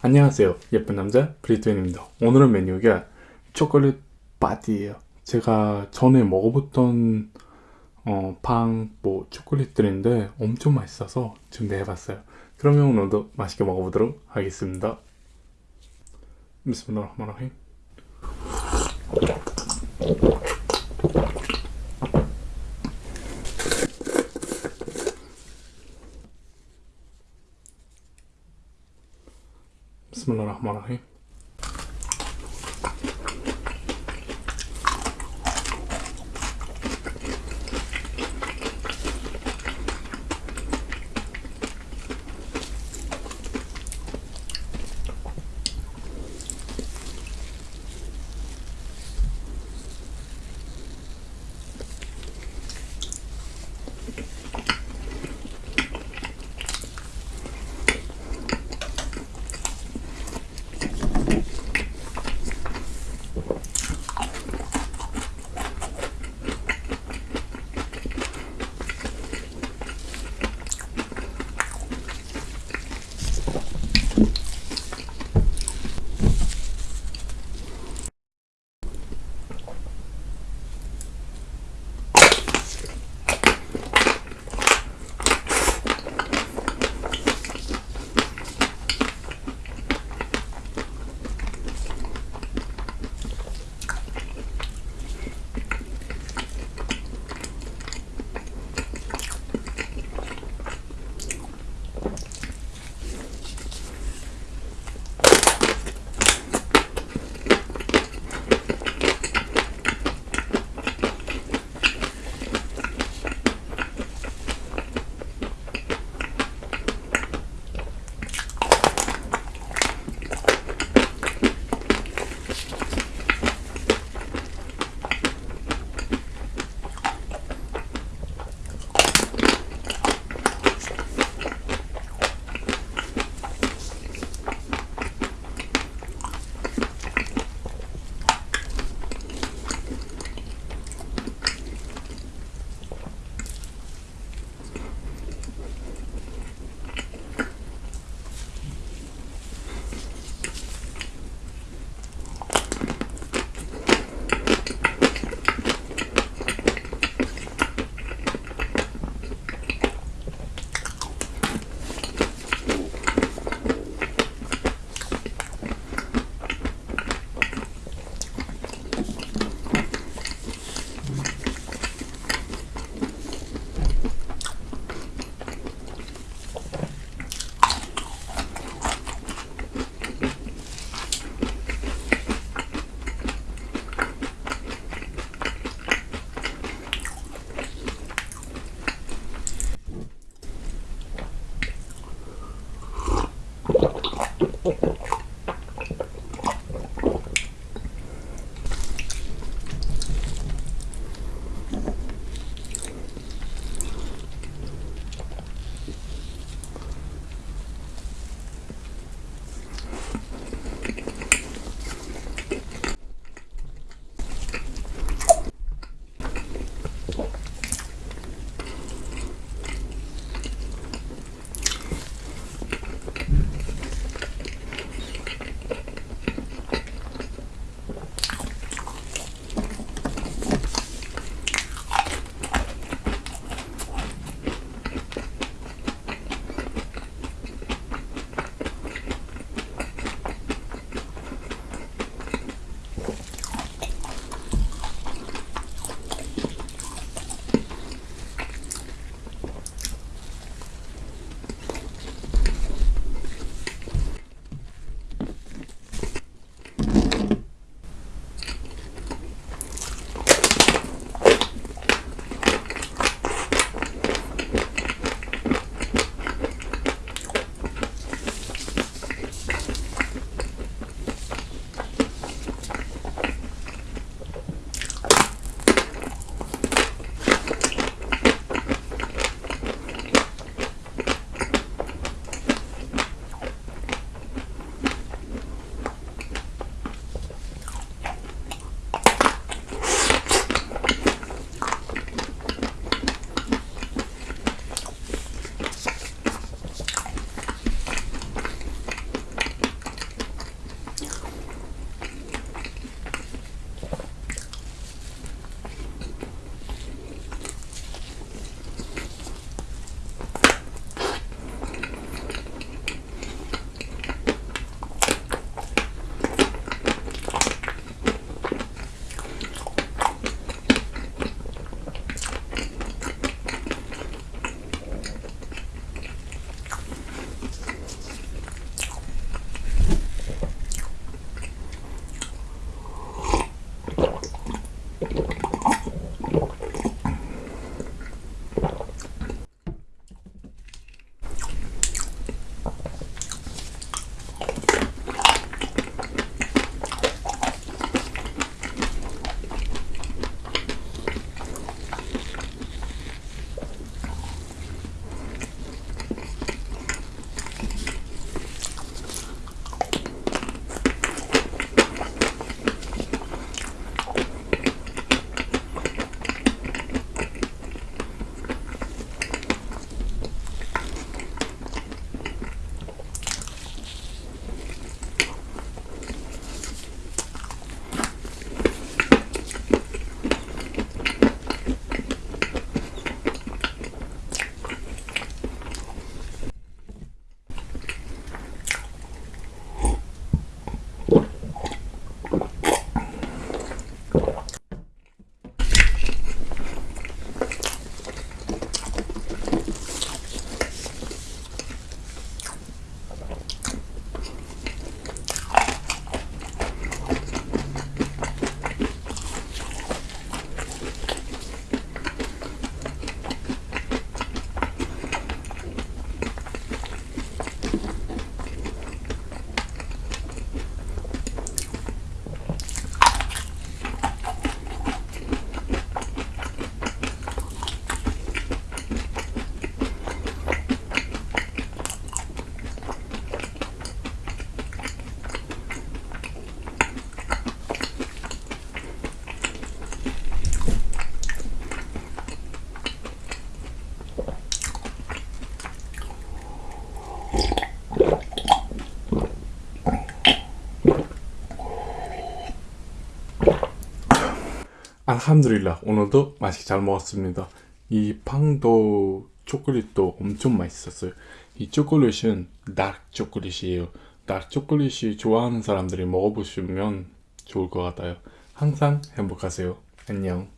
안녕하세요. 예쁜 남자 브리트웬입니다. 오늘은 메뉴가 초콜릿 바디예요. 제가 전에 먹어봤던 어, 빵, 뭐 초콜릿들인데 엄청 맛있어서 준비해봤어요. 그러면 오늘도 맛있게 먹어보도록 하겠습니다. 비스밀라흐마라힘 비스밀라흐마라힘 الحمد لله 오늘도 맛있게 잘 먹었습니다. 이 빵도 초콜릿도 엄청 맛있었어요. 이 초콜릿은 다크 초콜릿이에요. 다크 초콜릿이 좋아하는 사람들이 먹어보시면 좋을 것 같아요. 항상 행복하세요. 안녕.